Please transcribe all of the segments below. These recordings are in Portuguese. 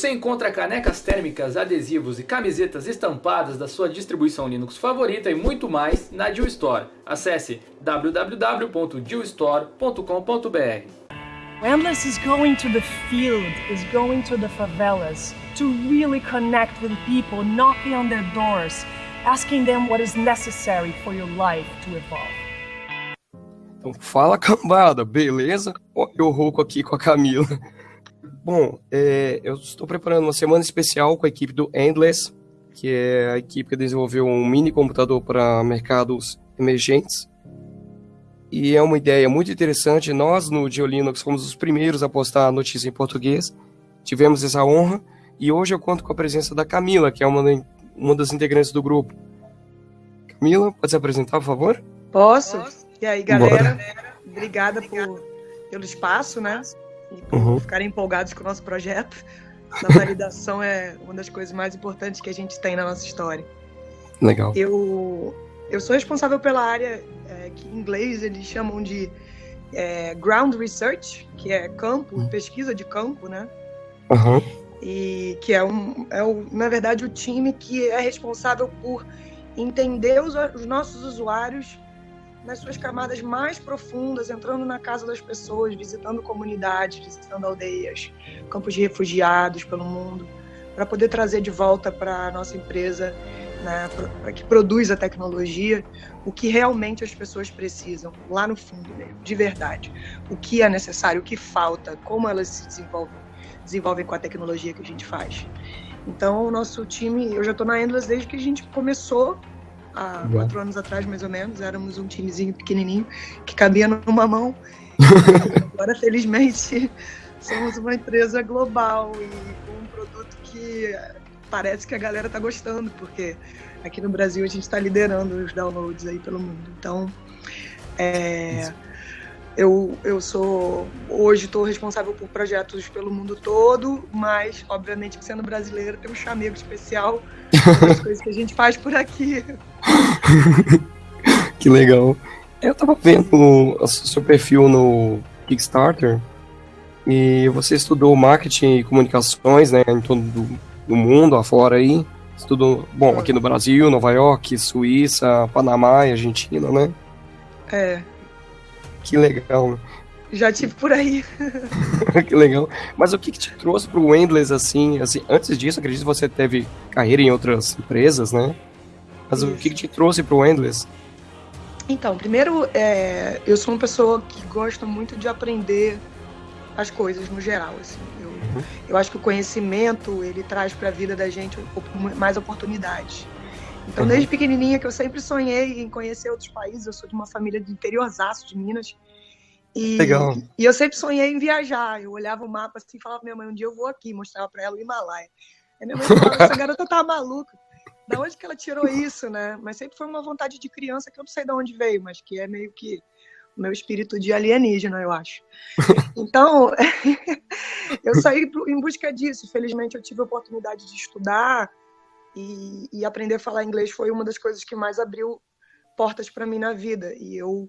você encontra canecas térmicas, adesivos e camisetas estampadas da sua distribuição Linux favorita e muito mais na Deal Store. Acesse www.dealstore.com.br. Endless is going to the field, is going to the favelas to really connect with people, knocking on their doors, asking them what is necessary for your life to evolve. Então, fala cambada, beleza? Eu rouco aqui com a Camila. Bom, é, eu estou preparando uma semana especial com a equipe do Endless, que é a equipe que desenvolveu um mini computador para mercados emergentes. E é uma ideia muito interessante. Nós, no Geolinux, fomos os primeiros a postar a notícia em português. Tivemos essa honra. E hoje eu conto com a presença da Camila, que é uma, uma das integrantes do grupo. Camila, pode se apresentar, por favor? Posso? E aí, galera? Bora. Obrigada por, pelo espaço, né? E uhum. ficarem empolgados com o nosso projeto. A validação é uma das coisas mais importantes que a gente tem na nossa história. Legal. Eu, eu sou responsável pela área é, que em inglês eles chamam de é, ground research, que é campo, uhum. pesquisa de campo, né? Uhum. E que é, um, é o, na verdade, o time que é responsável por entender os, os nossos usuários nas suas camadas mais profundas, entrando na casa das pessoas, visitando comunidades, visitando aldeias, campos de refugiados pelo mundo, para poder trazer de volta para a nossa empresa, né, que produz a tecnologia, o que realmente as pessoas precisam, lá no fundo mesmo, de verdade. O que é necessário, o que falta, como elas se desenvolvem, desenvolvem com a tecnologia que a gente faz. Então, o nosso time, eu já estou na Endless desde que a gente começou há quatro anos atrás, mais ou menos. Éramos um timezinho pequenininho que cabia numa mão. Agora, felizmente, somos uma empresa global e com um produto que parece que a galera está gostando, porque aqui no Brasil a gente está liderando os downloads aí pelo mundo. Então, é, eu, eu sou hoje estou responsável por projetos pelo mundo todo, mas obviamente que sendo brasileira tem um chamego especial das coisas que a gente faz por aqui. que legal. Eu tava vendo o seu perfil no Kickstarter e você estudou marketing e comunicações, né, em todo do, do mundo afora aí. Estudou, bom, aqui no Brasil, Nova York, Suíça, Panamá e Argentina, né? É, que legal. Já tive por aí. que legal. Mas o que, que te trouxe para o Endless assim, assim? Antes disso, acredito que você teve carreira em outras empresas, né? Mas Isso. o que, que te trouxe para o Endless? Então, primeiro, é, eu sou uma pessoa que gosta muito de aprender as coisas no geral. Assim. Eu, uhum. eu acho que o conhecimento ele traz para a vida da gente mais oportunidades. Então, desde pequenininha que eu sempre sonhei em conhecer outros países, eu sou de uma família de interiorzaço de Minas. E, Legal. e eu sempre sonhei em viajar. Eu olhava o mapa assim e falava, minha mãe, um dia eu vou aqui, mostrava para ela o Himalaia. Aí minha mãe falava, essa garota tá maluca. Da onde que ela tirou isso, né? Mas sempre foi uma vontade de criança que eu não sei de onde veio, mas que é meio que o meu espírito de alienígena, eu acho. Então, eu saí em busca disso. Felizmente, eu tive a oportunidade de estudar, e, e, aprender a falar inglês foi uma das coisas que mais abriu portas para mim na vida. E eu,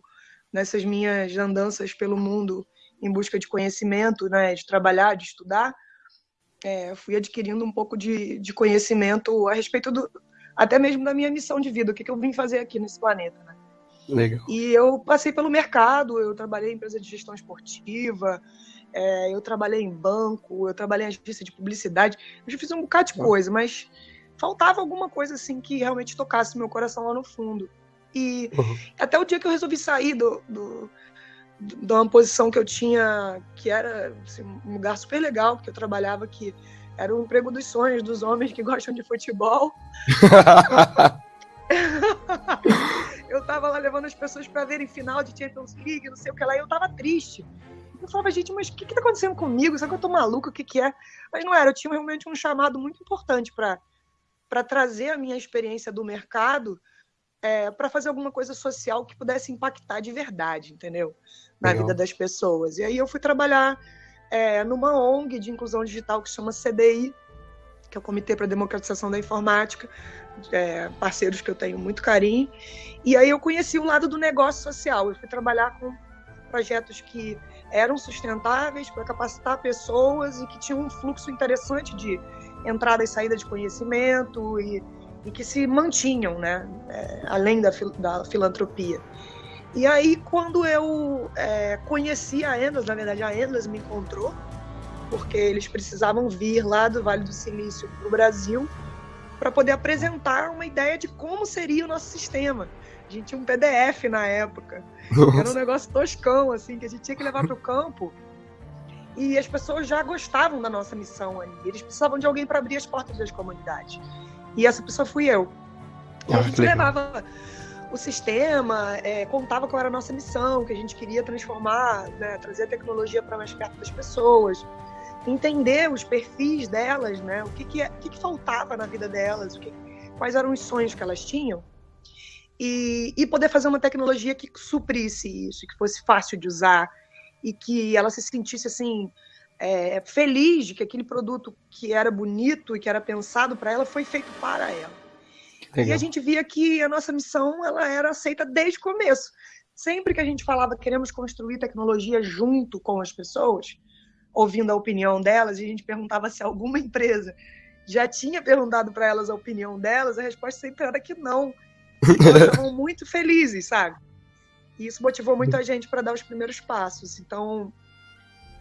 nessas minhas andanças pelo mundo em busca de conhecimento, né, de trabalhar, de estudar, é, fui adquirindo um pouco de, de, conhecimento a respeito do, até mesmo da minha missão de vida, o que, que eu vim fazer aqui nesse planeta. Né? Legal. E eu passei pelo mercado, eu trabalhei em empresa de gestão esportiva, é, eu trabalhei em banco, eu trabalhei em agência de publicidade, eu já fiz um bocado de coisa, mas faltava alguma coisa assim que realmente tocasse meu coração lá no fundo. E uhum. até o dia que eu resolvi sair do, do, do, de uma posição que eu tinha, que era assim, um lugar super legal, porque eu trabalhava que era o emprego dos sonhos dos homens que gostam de futebol. eu tava lá levando as pessoas para verem final de Champions League, não sei o que lá, e eu tava triste. Eu falava, gente, mas o que, que tá acontecendo comigo? Será que eu tô maluco? O que, que é? Mas não era, eu tinha realmente um chamado muito importante para para trazer a minha experiência do mercado é, para fazer alguma coisa social que pudesse impactar de verdade, entendeu? Na Legal. vida das pessoas. E aí eu fui trabalhar é, numa ONG de inclusão digital que se chama CDI, que é o Comitê para a Democratização da Informática, é, parceiros que eu tenho muito carinho. E aí eu conheci o lado do negócio social. Eu fui trabalhar com projetos que eram sustentáveis para capacitar pessoas e que tinham um fluxo interessante de entrada e saída de conhecimento e, e que se mantinham, né, é, além da, da filantropia. E aí, quando eu é, conheci a Endless, na verdade, a Endless me encontrou, porque eles precisavam vir lá do Vale do Silício para o Brasil para poder apresentar uma ideia de como seria o nosso sistema. A gente tinha um PDF na época. Nossa. Era um negócio toscão, assim, que a gente tinha que levar para o campo. E as pessoas já gostavam da nossa missão ali. Eles precisavam de alguém para abrir as portas das comunidades. E essa pessoa fui eu. E ah, a gente levava o sistema, é, contava qual era a nossa missão, que a gente queria transformar, né, trazer a tecnologia para mais perto das pessoas, entender os perfis delas, né, o que, que, o que, que faltava na vida delas, o que, quais eram os sonhos que elas tinham, e, e poder fazer uma tecnologia que suprisse isso, que fosse fácil de usar e que ela se sentisse assim é, feliz de que aquele produto que era bonito e que era pensado para ela foi feito para ela. Legal. E a gente via que a nossa missão ela era aceita desde o começo. Sempre que a gente falava que queremos construir tecnologia junto com as pessoas, ouvindo a opinião delas, e a gente perguntava se alguma empresa já tinha perguntado para elas a opinião delas, a resposta sempre era que não. E elas estavam muito felizes, sabe? E isso motivou muito a gente para dar os primeiros passos. Então,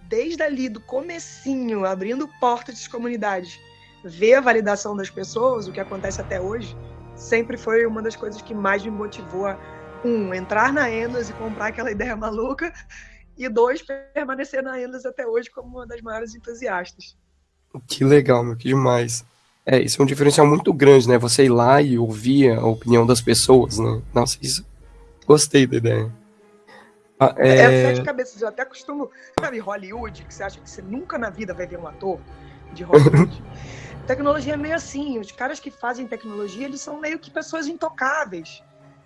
desde ali do comecinho, abrindo portas de comunidades, ver a validação das pessoas, o que acontece até hoje, sempre foi uma das coisas que mais me motivou a, um, entrar na Endless e comprar aquela ideia maluca, e dois, permanecer na Endless até hoje como uma das maiores entusiastas. Que legal, meu, que demais. É, isso é um diferencial muito grande, né? Você ir lá e ouvir a opinião das pessoas, né? Nossa, isso. Gostei da ideia. Ah, é... é sete cabeças, eu até costumo. Sabe, Hollywood, que você acha que você nunca na vida vai ver um ator de Hollywood? tecnologia é meio assim. Os caras que fazem tecnologia, eles são meio que pessoas intocáveis.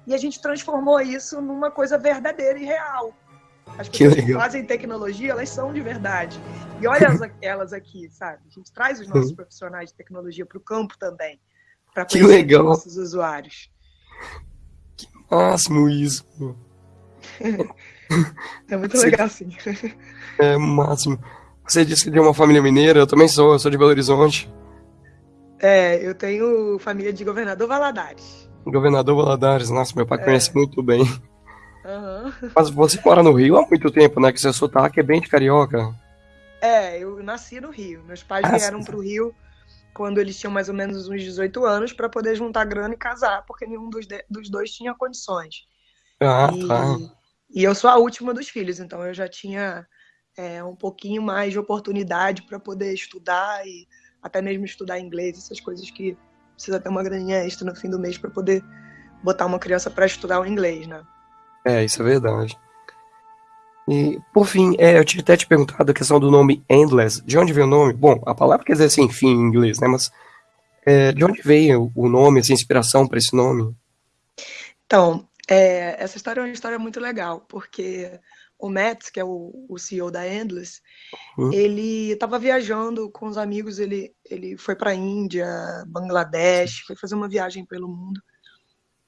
E a gente transformou isso numa coisa verdadeira e real. As pessoas que, que fazem tecnologia, elas são de verdade. E olha elas aqui, sabe? A gente traz os nossos profissionais de tecnologia para o campo também, para conhecer os nossos usuários. Máximo isso. é muito Você... legal, sim. É máximo. Você disse que tem uma família mineira, eu também sou, eu sou de Belo Horizonte. É, eu tenho família de Governador Valadares. Governador Valadares, nossa, meu pai é. conhece muito bem. Uhum. Mas você mora no Rio há muito tempo, né? Que seu sotaque é bem de carioca. É, eu nasci no Rio. Meus pais ah, vieram sim. pro Rio quando eles tinham mais ou menos uns 18 anos para poder juntar grana e casar, porque nenhum dos, de, dos dois tinha condições. Ah, e, tá. E eu sou a última dos filhos, então eu já tinha é, um pouquinho mais de oportunidade para poder estudar e até mesmo estudar inglês, essas coisas que precisa ter uma graninha extra no fim do mês para poder botar uma criança para estudar o inglês, né? É, isso é verdade. E, por fim, é, eu tinha até te perguntado a questão do nome Endless. De onde veio o nome? Bom, a palavra quer dizer sem fim em inglês, né? Mas é, de onde veio o nome, essa inspiração para esse nome? Então, é, essa história é uma história muito legal, porque o Matt, que é o, o CEO da Endless, uhum. ele estava viajando com os amigos, ele, ele foi para a Índia, Bangladesh, foi fazer uma viagem pelo mundo.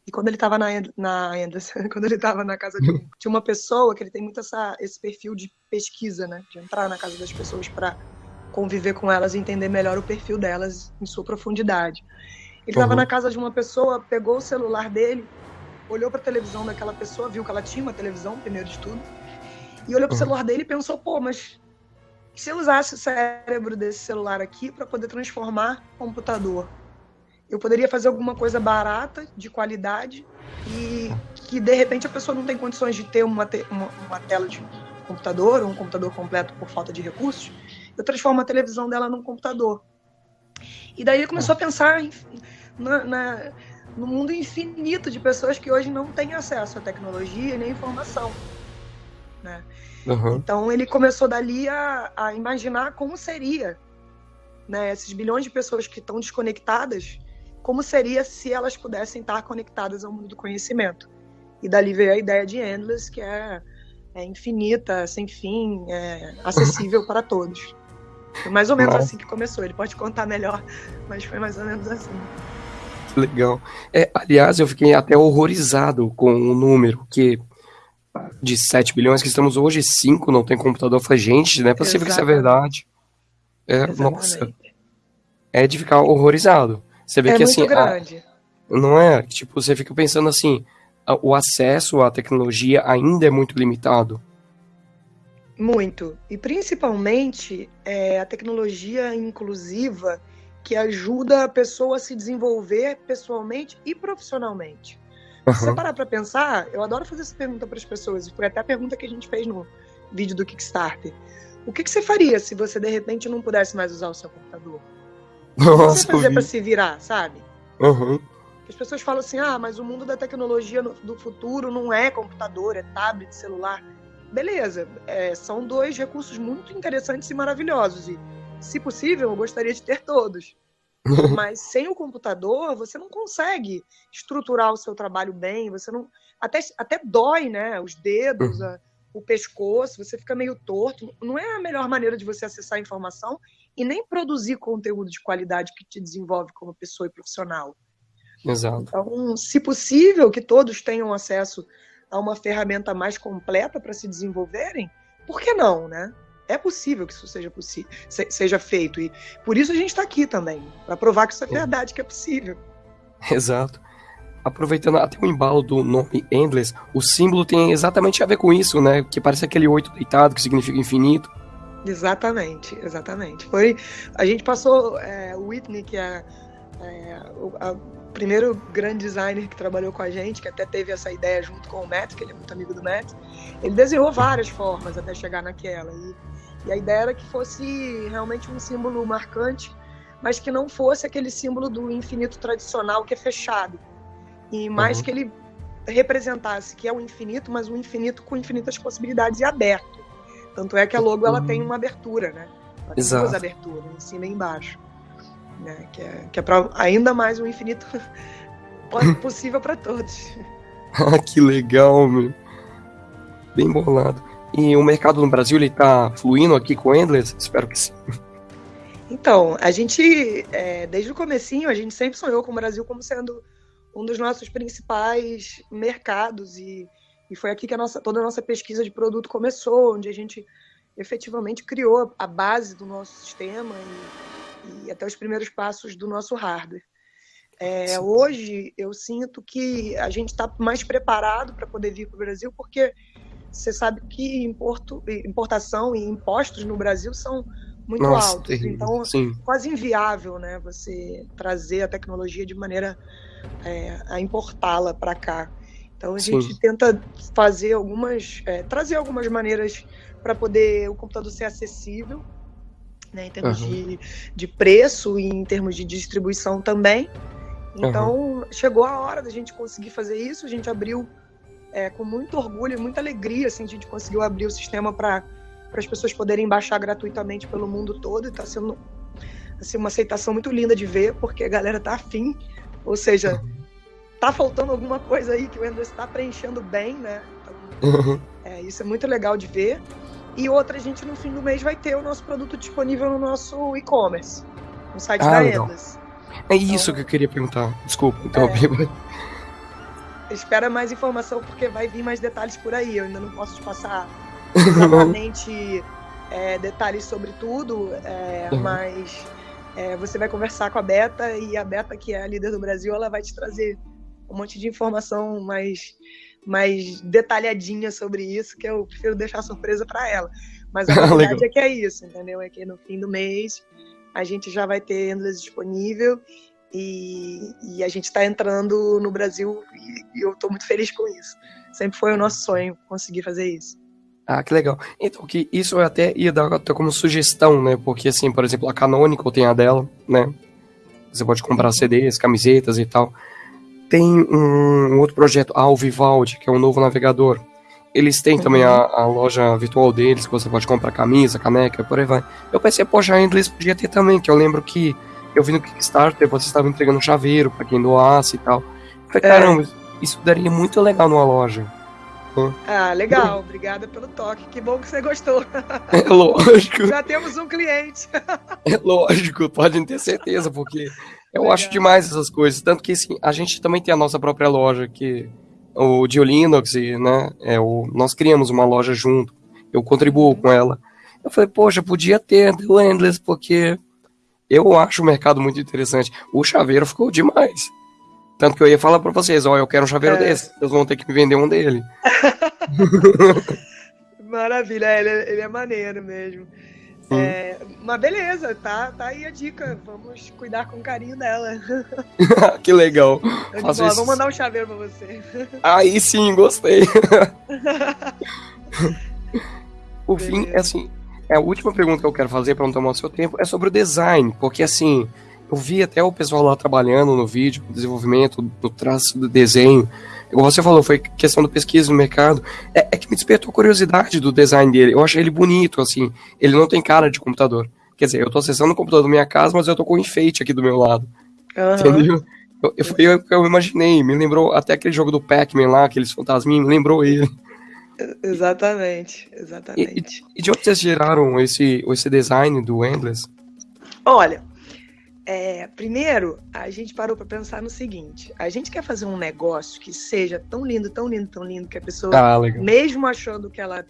E quando ele estava na, na Endless, quando ele estava na casa de, de, uma pessoa, que ele tem muito essa, esse perfil de pesquisa, né? De entrar na casa das pessoas para conviver com elas e entender melhor o perfil delas em sua profundidade. Ele estava uhum. na casa de uma pessoa, pegou o celular dele, olhou para a televisão daquela pessoa, viu que ela tinha uma televisão, primeiro de tudo, e olhou pro uhum. celular dele e pensou, pô, mas se eu usasse o cérebro desse celular aqui para poder transformar computador? Eu poderia fazer alguma coisa barata, de qualidade, e que de repente a pessoa não tem condições de ter uma, te uma, uma tela de computador, ou um computador completo por falta de recursos. Eu transformo a televisão dela num computador. E daí ele começou a pensar na, na, no mundo infinito de pessoas que hoje não têm acesso à tecnologia nem informação. Né? Uhum. Então ele começou dali a, a, imaginar como seria né, esses bilhões de pessoas que estão desconectadas, como seria se elas pudessem estar conectadas ao mundo do conhecimento. E dali veio a ideia de Endless, que é, é infinita, sem fim, é acessível para todos. Foi mais ou menos Nossa. assim que começou. Ele pode contar melhor, mas foi mais ou menos assim. Legal. É, aliás, eu fiquei até horrorizado com o número, que de 7 bilhões que estamos hoje, 5 não tem computador. Eu falei, gente, não é possível que isso é verdade. É, nossa, é de ficar horrorizado. Você vê é que assim. Grande. A, não é? Tipo, você fica pensando assim, a, o acesso à tecnologia ainda é muito limitado. Muito. E principalmente é, a tecnologia inclusiva que ajuda a pessoa a se desenvolver pessoalmente e profissionalmente. Uhum. Se você parar para pensar, eu adoro fazer essa pergunta para as pessoas, e foi até a pergunta que a gente fez no vídeo do Kickstarter. O que, que você faria se você de repente não pudesse mais usar o seu computador? Nossa, o que você fazer para se virar, sabe? Uhum. As pessoas falam assim: ah, mas o mundo da tecnologia do futuro não é computador, é tablet, celular beleza, é, são dois recursos muito interessantes e maravilhosos. E, se possível, eu gostaria de ter todos. Mas sem o computador, você não consegue estruturar o seu trabalho bem, você não. Até, até dói, né? Os dedos, a, o pescoço, você fica meio torto. Não é a melhor maneira de você acessar a informação e nem produzir conteúdo de qualidade que te desenvolve como pessoa e profissional. Exato. Então, se possível, que todos tenham acesso a uma ferramenta mais completa para se desenvolverem, por que não, né? É possível que isso seja, seja feito. E por isso a gente está aqui também, para provar que isso é verdade, que é possível. Exato. Aproveitando até o embalo do nome Endless, o símbolo tem exatamente a ver com isso, né? Que parece aquele oito deitado, que significa infinito. Exatamente, exatamente. Foi, a gente passou, é, o Whitney, que é, é a, primeiro grande designer que trabalhou com a gente, que até teve essa ideia junto com o Matt, que ele é muito amigo do Matt, ele desenhou várias formas até chegar naquela. E, e a ideia era que fosse realmente um símbolo marcante, mas que não fosse aquele símbolo do infinito tradicional que é fechado. E mais uhum. que ele representasse que é o infinito, mas um infinito com infinitas possibilidades e aberto. Tanto é que a logo ela tem uhum. uma abertura, né? Ela tem Exato. duas aberturas, em cima e embaixo né? Que é, que é para ainda mais um infinito possível para todos. Ah, que legal, meu. Bem bolado. E o mercado no Brasil ele tá fluindo aqui com o Endless? Espero que sim. Então, a gente, é, desde o comecinho, a gente sempre sonhou com o Brasil como sendo um dos nossos principais mercados e, e foi aqui que a nossa, toda a nossa pesquisa de produto começou, onde a gente efetivamente criou a base do nosso sistema e, e até os primeiros passos do nosso hardware. É, hoje eu sinto que a gente está mais preparado para poder vir para o Brasil, porque você sabe que importo, importação e impostos no Brasil são muito Nossa, altos. Terrível. Então, Sim. quase inviável né, você trazer a tecnologia de maneira é, a importá-la para cá. Então, a Sim. gente tenta fazer algumas, é, trazer algumas maneiras para poder o computador ser acessível né, em termos uhum. de, de preço e em termos de distribuição também. Então, uhum. chegou a hora da gente conseguir fazer isso. A gente abriu é, com muito orgulho e muita alegria, assim, a gente conseguiu abrir o sistema para as pessoas poderem baixar gratuitamente pelo mundo todo. Está sendo assim, uma aceitação muito linda de ver, porque a galera tá afim. Ou seja, tá faltando alguma coisa aí que o Windows está preenchendo bem, né? Então, é, isso é muito legal de ver. E outra, a gente no fim do mês vai ter o nosso produto disponível no nosso e-commerce, no site ah, da. Endas. É isso então, que eu queria perguntar. Desculpa, interrompi. É, espera mais informação porque vai vir mais detalhes por aí. Eu ainda não posso te passar exatamente é, detalhes sobre tudo, é, uhum. mas é, você vai conversar com a Beta e a Beta, que é a líder do Brasil, ela vai te trazer um monte de informação mais mais detalhadinha sobre isso, que eu prefiro deixar surpresa para ela. Mas a verdade é que é isso, entendeu? É que no fim do mês a gente já vai ter Endless disponível e, e a gente está entrando no Brasil e, e eu estou muito feliz com isso. Sempre foi o nosso sonho conseguir fazer isso. Ah, que legal. Então, que isso eu até ia dar até como sugestão, né? Porque, assim, por exemplo, a Canonical tem a dela, né? Você pode comprar CDs, camisetas e tal. Tem um outro projeto, a Alvivaldi, que é um novo navegador. Eles têm uhum. também a, a, loja virtual deles, que você pode comprar camisa, caneca, por aí vai. Eu pensei, poxa, a Endless podia ter também, que eu lembro que eu vi no Kickstarter, você estava entregando chaveiro para quem doasse e tal. Eu falei, é. caramba, isso daria muito legal numa loja. Ah, legal. Obrigada pelo toque. Que bom que você gostou. É lógico. Já temos um cliente. É lógico, podem ter certeza, porque eu acho demais essas coisas. Tanto que assim, a gente também tem a nossa própria loja, que o de Linux, né, é, o, nós criamos uma loja junto, eu contribuo com ela. Eu falei, poxa, podia ter o Endless, porque eu acho o mercado muito interessante. O chaveiro ficou demais. Tanto que eu ia falar para vocês, ó, eu quero um chaveiro é. desse, vocês vão ter que me vender um dele. Maravilha, ele, é, ele é maneiro mesmo. É, mas beleza, tá, tá aí a dica. Vamos cuidar com carinho dela. que legal. Boa, vou mandar um chaveiro pra você. Aí sim, gostei. o fim, é assim, é a última pergunta que eu quero fazer para não tomar o seu tempo é sobre o design, porque assim, eu vi até o pessoal lá trabalhando no vídeo, no desenvolvimento, no traço do desenho. Igual você falou, foi questão da pesquisa no mercado. É, é, que me despertou a curiosidade do design dele. Eu achei ele bonito, assim. Ele não tem cara de computador. Quer dizer, eu tô acessando o computador da minha casa, mas eu tô com um enfeite aqui do meu lado. Uhum. Entendeu? Eu, eu, foi eu, eu imaginei. Me lembrou até aquele jogo do Pac-Man lá, aqueles fantasminhos, me lembrou ele. Exatamente, exatamente. E, e, de onde vocês geraram esse, esse design do Endless? Olha, é, primeiro, a gente parou para pensar no seguinte: a gente quer fazer um negócio que seja tão lindo, tão lindo, tão lindo, que a pessoa, ah, mesmo achando que ela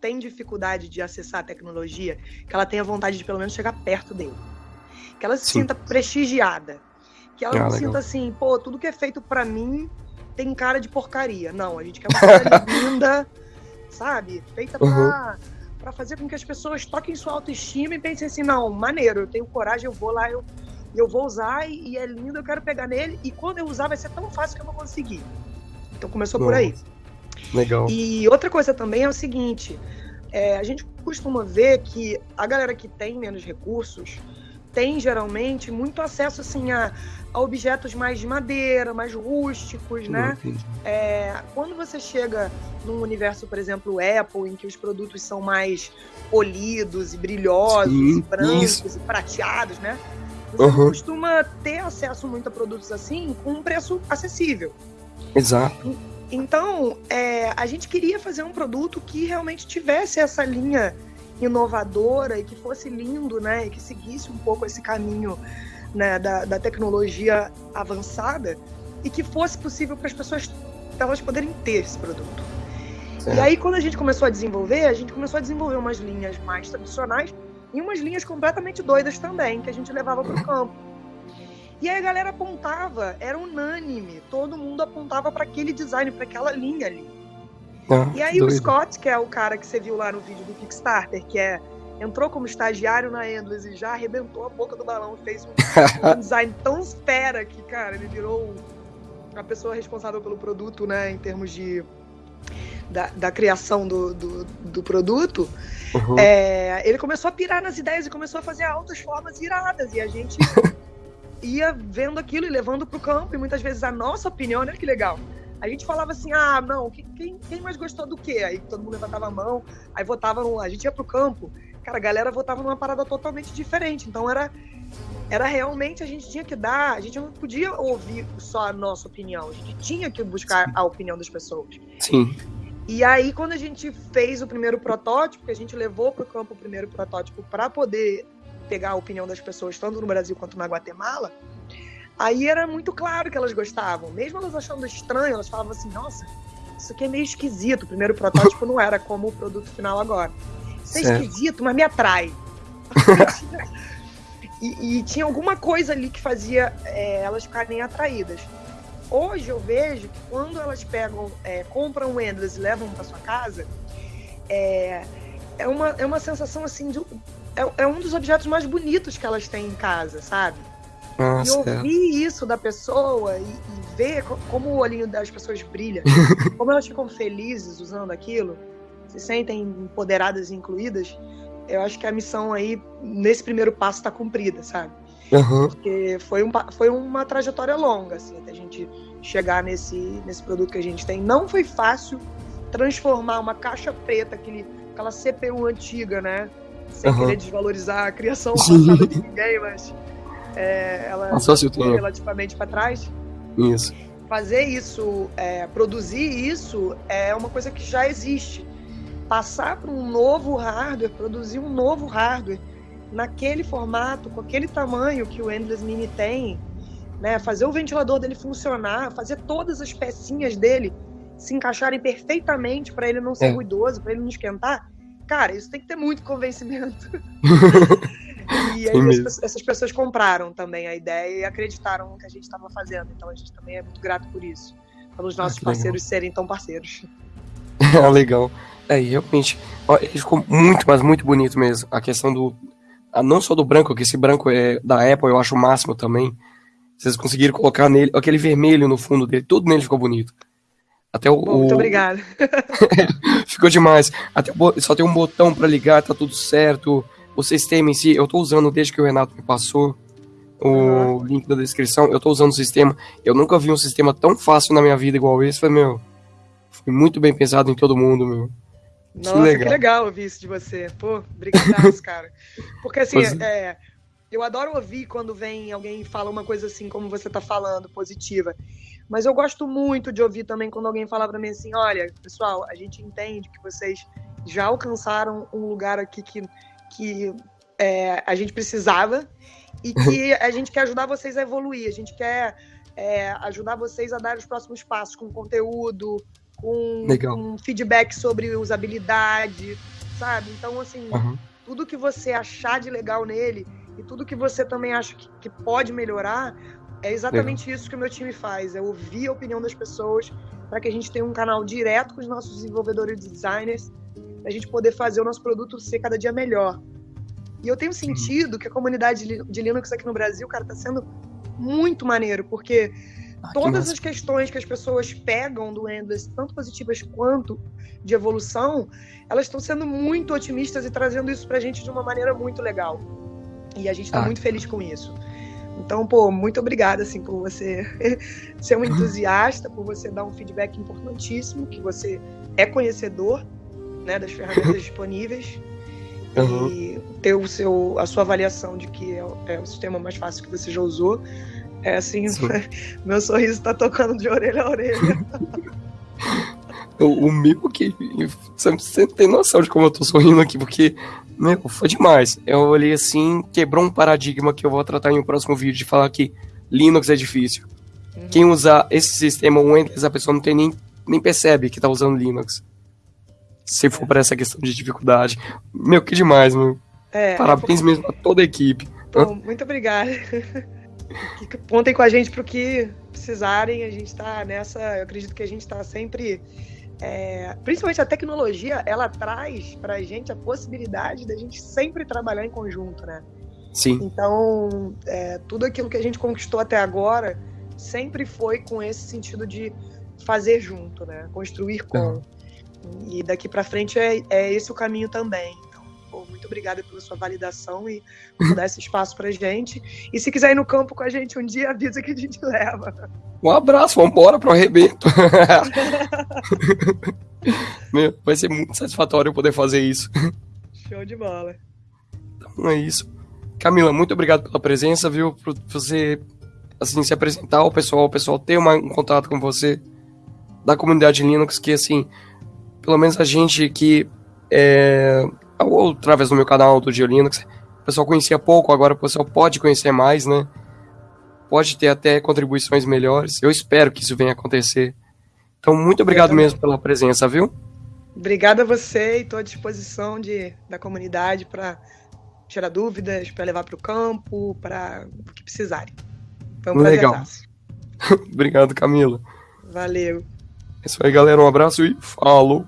tem dificuldade de acessar a tecnologia, que ela tenha vontade de pelo menos chegar perto dele. Que ela se Sim. sinta prestigiada. Que ela ah, não legal. sinta assim, pô, tudo que é feito para mim tem cara de porcaria. Não, a gente quer uma coisa linda, sabe? Feita pra. Uhum para fazer com que as pessoas toquem sua autoestima e pensem assim, não, maneiro, eu tenho coragem, eu vou lá, eu eu vou usar e, e, é lindo, eu quero pegar nele. E quando eu usar vai ser tão fácil que eu vou conseguir. Então começou Bom, por aí. Legal. E outra coisa também é o seguinte: é, a gente costuma ver que a galera que tem menos recursos tem geralmente muito acesso assim a, a objetos mais de madeira, mais rústicos, né? É, quando você chega num universo, por exemplo, Apple, em que os produtos são mais polidos e brilhosos, Sim, e brancos isso. e prateados, né? Você uhum. costuma ter acesso muito a produtos assim com um preço acessível. Exato. Então, é, a gente queria fazer um produto que realmente tivesse essa linha inovadora e que fosse lindo, né? E que seguisse um pouco esse caminho né, da, da tecnologia avançada e que fosse possível para as pessoas elas poderem ter esse produto. Certo. E aí, quando a gente começou a desenvolver, a gente começou a desenvolver umas linhas mais tradicionais e umas linhas completamente doidas também, que a gente levava para o campo. E aí a galera apontava, era unânime, todo mundo apontava para aquele design, para aquela linha ali. Ah, e aí doido. o Scott, que é o cara que você viu lá no vídeo do Kickstarter, que é entrou como estagiário na Endless e já arrebentou a boca do balão, fez um, um design tão fera que, cara, ele virou a pessoa responsável pelo produto, né, em termos de da, da criação do, do, do produto, uhum. é, ele começou a pirar nas ideias e começou a fazer altas formas iradas. E a gente ia vendo aquilo e levando para o campo. E muitas vezes a nossa opinião, olha que legal. A gente falava assim, ah, não, quem, quem mais gostou do quê? Aí todo mundo levantava a mão, aí votava, no, a gente ia pro campo, cara, a galera votava numa parada totalmente diferente. Então era, era realmente, a gente tinha que dar, a gente não podia ouvir só a nossa opinião, a gente tinha que buscar a opinião das pessoas. Sim. E aí, quando a gente fez o primeiro protótipo, que a gente levou para o campo o primeiro protótipo para poder pegar a opinião das pessoas, tanto no Brasil quanto na Guatemala, aí era muito claro que elas gostavam. Mesmo elas achando estranho, elas falavam assim: nossa, isso aqui é meio esquisito. O primeiro protótipo não era como o produto final agora. Isso é certo. esquisito, mas me atrai. e, e, tinha alguma coisa ali que fazia é, elas ficarem atraídas. Hoje eu vejo que quando elas pegam, é, compram o Endless e levam para sua casa, é, é, uma, é uma sensação assim de. É, é um dos objetos mais bonitos que elas têm em casa, sabe? Nossa, e ouvir isso da pessoa e, e, ver como o olhinho das pessoas brilha, como elas ficam felizes usando aquilo, se sentem empoderadas e incluídas, eu acho que a missão aí, nesse primeiro passo, está cumprida, sabe? Uhum. Porque foi, um, foi uma trajetória longa, assim, até a gente chegar nesse, nesse produto que a gente tem. Não foi fácil transformar uma caixa preta, aquele, aquela CPU antiga, né? Sem uhum. querer desvalorizar a criação passada de ninguém, mas é, ela foi relativamente para trás. Isso. Fazer isso, é, produzir isso é uma coisa que já existe. Passar para um novo hardware, produzir um novo hardware naquele formato, com aquele tamanho que o Endless Mini tem, né? Fazer o ventilador dele funcionar, fazer todas as pecinhas dele se encaixarem perfeitamente para ele não ser É. ruidoso, para ele não esquentar, cara, isso tem que ter muito convencimento. e aí Tem as mesmo. pe- essas pessoas compraram também a ideia e acreditaram no que a gente estava fazendo. Então a gente também é muito grato por isso. Pelos nossos Ah, que legal. parceiros serem tão parceiros. Ah, legal. É, realmente, ó, ele ficou muito, mas muito bonito mesmo. A questão do. Ah, não só do branco, que esse branco é da Apple, eu acho o máximo também. Vocês conseguiram colocar nele, aquele vermelho no fundo dele, tudo nele ficou bonito. Até o. Bom, muito o- obrigada. Ficou demais. Até só tem um botão pra ligar, tá tudo certo. O sistema em si, eu tô usando desde que o Renato me passou o Uhum. link da descrição. Eu tô usando o sistema. Eu nunca vi um sistema tão fácil na minha vida igual esse. Foi, meu. Foi muito bem pensado em todo mundo, meu. Nossa, que legal. legal. ouvir isso de você. Pô, obrigadaço, cara. Porque assim, é, eu adoro ouvir quando vem alguém e fala uma coisa assim, como você tá falando, positiva. Mas eu gosto muito de ouvir também quando alguém fala pra mim assim, olha, pessoal, a gente entende que vocês já alcançaram um lugar aqui que, que é, a gente precisava e que a gente quer ajudar vocês a evoluir, a gente quer é, ajudar vocês a dar os próximos passos com conteúdo, com, Legal. com feedback sobre usabilidade, sabe? Então, assim, Aham. tudo que você achar de legal nele e tudo que você também acha que, que pode melhorar, é exatamente isso que o meu time faz. É ouvir a opinião das pessoas para que a gente tenha um canal direto com os nossos desenvolvedores e designers, para a gente poder fazer o nosso produto ser cada dia melhor. E eu tenho sentido que a comunidade de Li- de Linux aqui no Brasil, cara, tá sendo muito maneiro, porque que todas massa. as questões que as pessoas pegam do Endless, tanto positivas quanto de evolução, elas estão sendo muito otimistas e trazendo isso pra gente de uma maneira muito legal. E a gente tá Ah. muito feliz com isso. Então, pô, muito obrigada, assim, por você ser um entusiasta, por você dar um feedback importantíssimo, que você é conhecedor, né, das ferramentas disponíveis Uhum. e ter o seu, a sua avaliação de que é, é o sistema mais fácil que você já usou. É assim, Sim. meu sorriso tá tocando de orelha a orelha. O, o meu que. Você não tem noção de como eu tô sorrindo aqui, porque. Meu, foi demais. Eu olhei assim, quebrou um paradigma que eu vou tratar em um próximo vídeo de falar que Linux é difícil. Uhum. Quem usar esse sistema Windows, a pessoa não tem nem, nem percebe que tá usando Linux. Se for para essa questão de dificuldade. Meu, que demais, meu. É, Parabéns mesmo a toda a equipe. muito obrigada. Que Contem com a gente pro que precisarem. A gente tá nessa. Eu acredito que a gente tá sempre. é, principalmente a tecnologia, ela traz pra gente a possibilidade da gente sempre trabalhar em conjunto, né? Sim, Então, é, tudo aquilo que a gente conquistou até agora sempre foi com esse sentido de fazer junto, né? Construir com. E daqui pra frente é, é esse o caminho também. Pô, muito obrigada pela sua validação e por dar esse espaço pra gente. E se quiser ir no campo com a gente um dia, avisa que a gente leva. um abraço, vambora pro arrebento. meu, vai ser muito satisfatório eu poder fazer isso. Show de bola. Então é isso. Camila, muito obrigado pela presença, viu? Por você assim se apresentar ao pessoal, o pessoal ter uma- um contato com você da comunidade Linux, que assim, pelo menos a gente que é, ou através do meu canal do Geo Linux, o pessoal conhecia pouco, agora o pessoal pode conhecer mais, né? Pode ter até contribuições melhores. Eu espero que isso venha a acontecer. Então, muito obrigado mesmo pela presença, viu? Obrigada a você e estou à disposição de, da comunidade para tirar dúvidas, para levar para o campo, para o que precisarem. Foi um Legal. obrigado, Camila. Valeu. É isso aí, galera. Um abraço e falou!